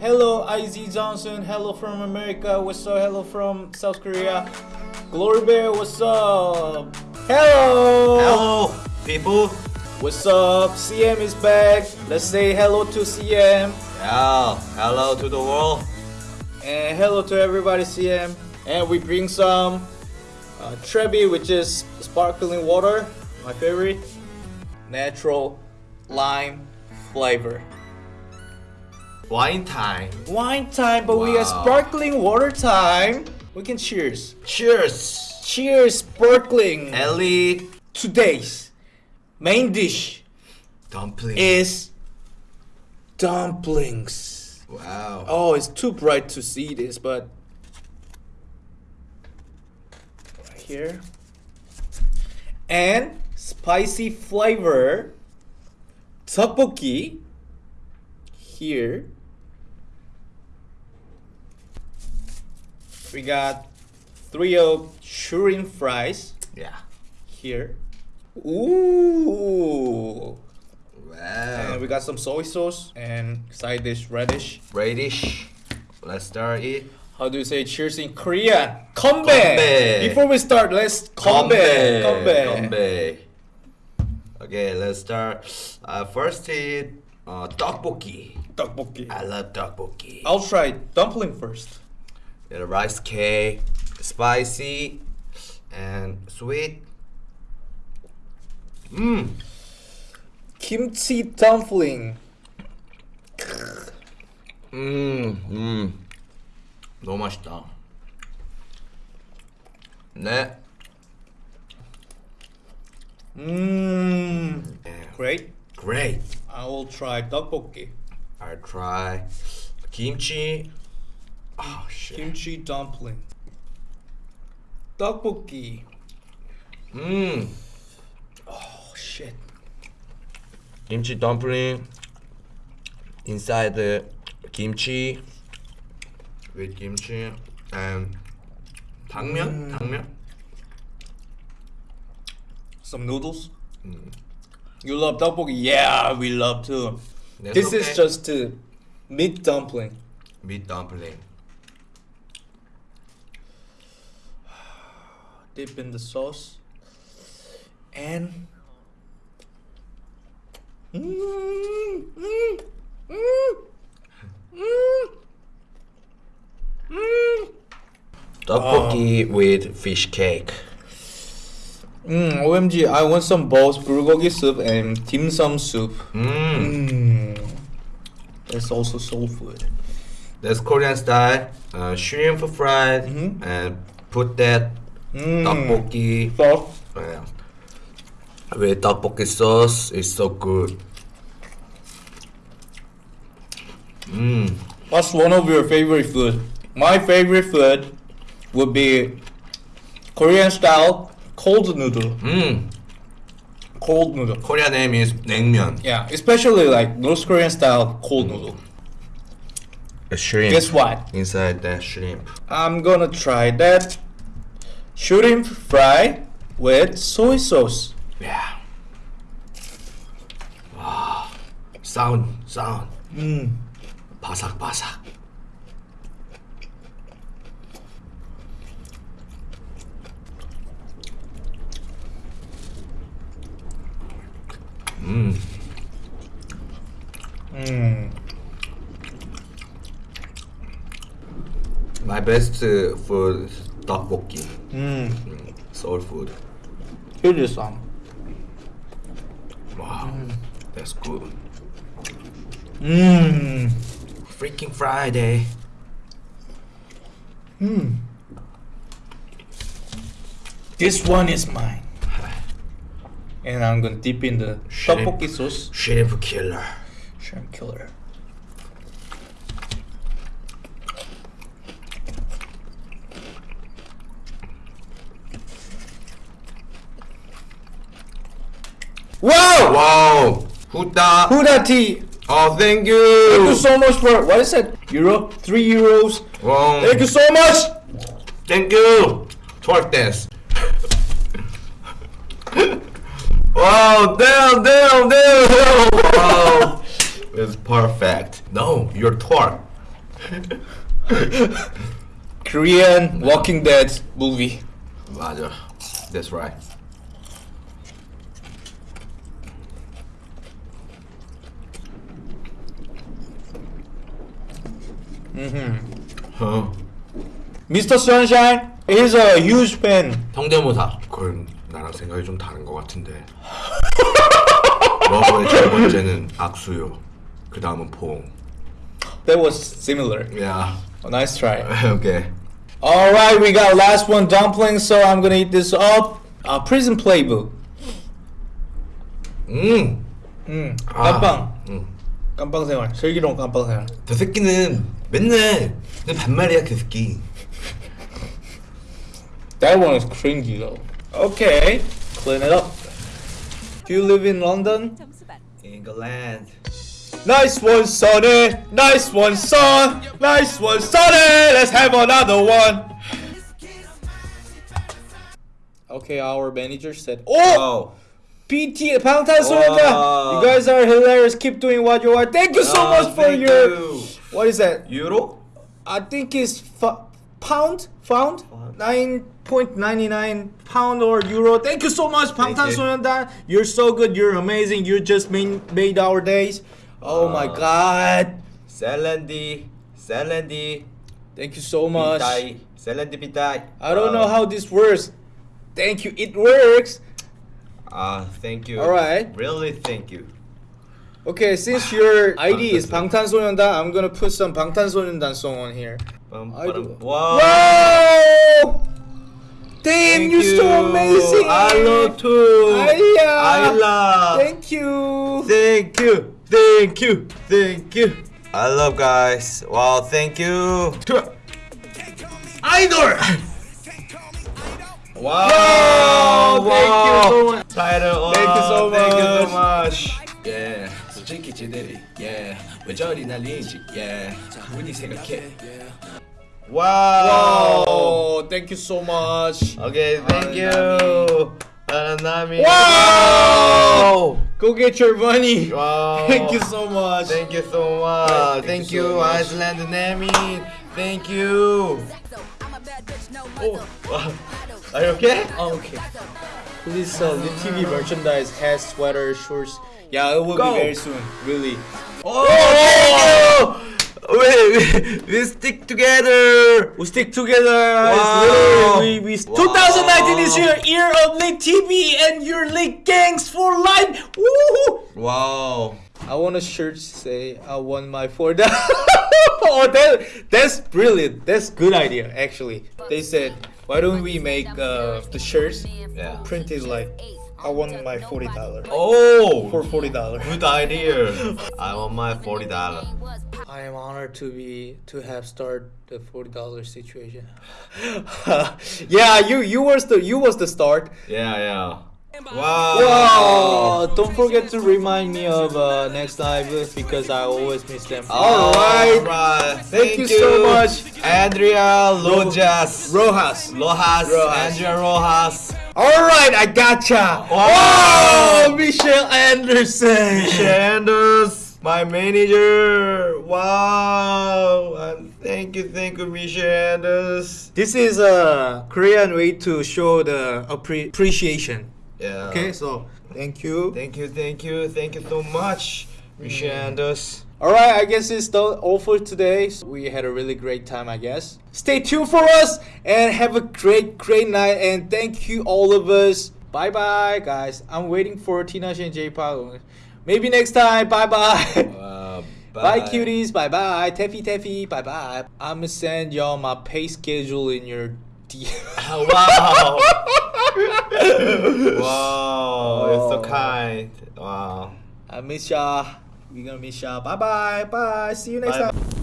Hello, IZ Johnson. Hello from America. What's up? Hello from South Korea. Glory Bear, what's up? Hello. Hello, people. What's up? CM is back. Let's say hello to CM. Yeah, hello to the world. And hello to everybody, CM. And we bring some uh, Trevi, which is sparkling water, my favorite. Natural lime flavor. Wine time. Wine time, but we got sparkling water time. We can cheers. Cheers. Cheers, sparkling. Ellie Today's main dish dumpling. is dumplings. wow. Oh, it's too bright to see this, but right here. And spicy flavor tteokbokki here. We got three of shrimp fries Yeah. here. Ooh. And Wow. we got some soy sauce and side dish radish. Radish. Let's start it. How do you say cheers in Korean? Konbae. Konbae. Before we start, let's. Konbae. Konbae. Okay, let's start. Uh, first eat uh, tteokbokki. Tteokbokki. I love tteokbokki. I'll try dumpling first The rice cake, spicy and sweet. Mmm. Kimchi dumpling. 음, 음. 너무 맛있다. 네. Mmm. Yeah. Great. Great. I will try tteokbokki. I try kimchi. Oh shit. Kimchi dumpling. Tteokbokki. Mmm. Oh shit. Kimchi dumpling. Inside the kimchi with kimchi and 당면, 당면. Some noodles. You love tteokbokki? Yeah, we love too. That's this is okay. just a meat dumpling. meat dumpling. dip in the sauce and mm, mm, mm, Tteokbokki oh. Ah. with fish cake. Mm, OMG, I want some both bulgogi soup and dim sum soup. Mm. Mm. That's also soul food. That's Korean style. Uh, shrimp fried mm -hmm. and put that Mm. tteokbokki Sauce. uh, with tteokbokki sauce. It's so good. Mmm. What's one of your favorite food? My favorite food would be Korean style cold noodle. Mmm. Cold noodle. Korean name is 냉면. Yeah, especially like North Korean style cold noodle. A shrimp. Guess what? Inside that shrimp. I'm gonna try that shrimp fry with soy sauce. Yeah. Wow. Sound, sound. Mmm. Pasak, pasak. Mmm. Mmm. My best uh, for tteokbokki. Mm. Soul food. Here is some. Wow. That's good. Mmm. Freaking Friday. Hmm. This one is mine. And I'm gonna dip in the Shrimp. tteokbokki sauce. Shrimp killer. Shrimp killer. Wow! Wow. Huda. Huda tea. Oh, thank you! Thank you so much for what is it? Euro? Three euros. Wow. Thank you so much. Thank you. Twerk dance. wow, damn, damn, damn, damn. Wow. It's perfect. No, you're twerk. Korean Walking Dead movie. 맞아. That's right. 어. Mr. Sunshine is a huge fan. 성대모사. 그건 나랑 생각이 좀 다른 것 같은데. 러브의 첫 번째는 악수요. 그 다음은 포옹. That was similar. 야. A nice try. 오케이. All right, we got last one dumpling, so I'm gonna eat this up. Uh, prison playbook. 음. 음, 아. 깜빵. 음. 깜빵 생활. 슬기로운 깜빵 생활. 저 새끼는 맨날 내 반말이야 그 새끼. That one is cringy though. Okay, clean it up. Do you live in London? 점수반 잉글랜드. Nice one, Sonny. Nice one, son. Nice one, Sonny. Let's have another one. Okay, our manager said, "Oh, 어. PT Valentine Surenda. You guys are hilarious. Keep doing what you are. Thank you so ah, much for your you. what is that? Euro? I think it's pound found nine point ninety nine pound or euro. Thank you so much, Bangtan Sonyeondan. You're so good. You're amazing. You just made made our days. Oh uh, my ah. God. Selendi, Selendi. Thank you so much. Selendi pitai. I don't uh, know ah. how this works. Thank you. It works. 아, thank you. Alright. Really thank you. Okay, since your ID is 방탄소년단, I'm gonna put some 방탄소년단 song on here. 빰, I do- 빠람. 와. Whoa! Damn, Thank you're so you. amazing. I love too. 아이야. I love. Thank you. Thank you. Thank you. Thank you. I love guys. Wow, thank you. 아 이돌. Wow, wow. thank you so much. Title. Thank you so Thank you so much. much. Yeah. 솔직히 쟤들이 yeah. 왜 저리 날리지 yeah. 우리 생각해 wow. Wow, thank you so much. Okay, thank you. 나나미. Wow. Go get your money. Wow. Thank you so much. Thank you so much. Thank Thank, you so you, much. Iceland Nami. Thank you. Oh, wow. Are you okay? Oh, okay. Please sell the TV merchandise, hats, sweaters, shorts. Yeah, it will Go. be very soon. Really. Oh! oh we, we, we stick together. We stick together. Wow. We, we, Wow. 2019 is your year of League TV and your League Gangs for life. Woo! Wow. I want a shirt to say I want my four dollars. oh, that that's brilliant. That's good idea actually. They said, why don't we make uh, the shirts Yeah. printed like I want my forty dollars Oh, for forty dollars. good idea. I want my forty dollar. I am honored to be to have started the forty dollars situation. yeah, you you was the you was the start. Yeah, yeah. Wow. Wow! Don't forget to remind me of uh, next live because I always miss them. Alright, right. Thank you so much. Andrea Lojas. Rojas. Rojas. Rojas. Andrea Rojas. Alright, I gotcha. Wow. Oh, Michelle Anderson. Shanders, my manager. Wow. And thank you, thank you, Mishanders. This is a Korean way to show the appre- appreciation. Yeah. Okay, so thank you. Thank you, thank you, thank you so much, Mishanders. Alright, I guess it's all for today. We had a really great time, I guess. Stay tuned for us and have a great, great night. And thank you, all of us. Bye bye, guys. I'm waiting for Tina and J. Maybe next time. Bye bye. Uh, Bye, cuties. Bye bye. Taffy Taffy. Bye bye. I'm gonna send y'all my pay schedule in your DM. wow. wow. It's so oh. kind. Wow. I miss y'all. We gonna miss y'all. Bye bye. Bye. See you next Bye. time.